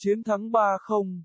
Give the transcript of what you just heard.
chiến thắng 3-0.